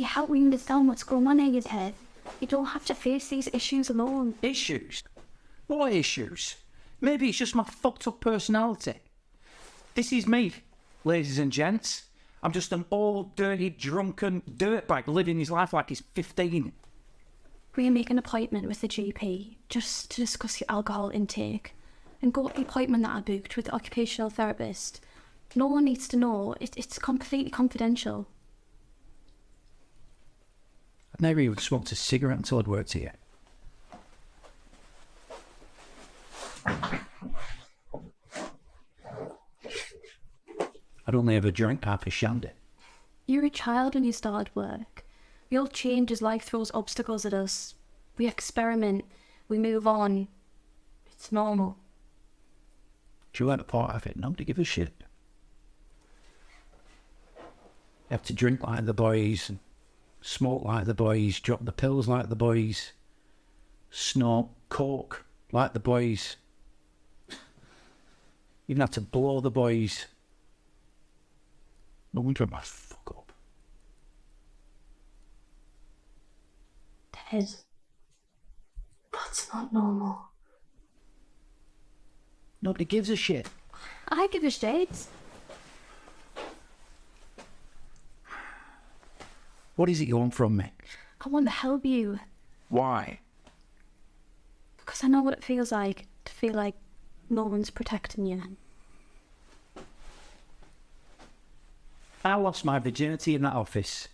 We help you understand what's going on in your head. You don't have to face these issues alone. Issues? What issues? Maybe it's just my fucked up personality. This is me, ladies and gents. I'm just an old, dirty, drunken dirtbag living his life like he's 15. We make an appointment with the GP just to discuss your alcohol intake and go to the appointment that I booked with the occupational therapist. No one needs to know. It, it's completely confidential. I'd never even smoked a cigarette until I'd worked here. I'd only ever drank half a shandy. You're a child when you start work. We all change as life throws obstacles at us. We experiment. We move on. It's normal. You want a part of it? Nobody give a shit. You have to drink like the boys, and smoke like the boys, drop the pills like the boys, snort coke like the boys. Even have to blow the boys. No wonder I must fuck up. Ted. That's not normal. Nobody gives a shit. I give a shit. What is it you want from me? I want to help you Why? because I know what it feels like to feel like no one's protecting you. I lost my virginity in that office.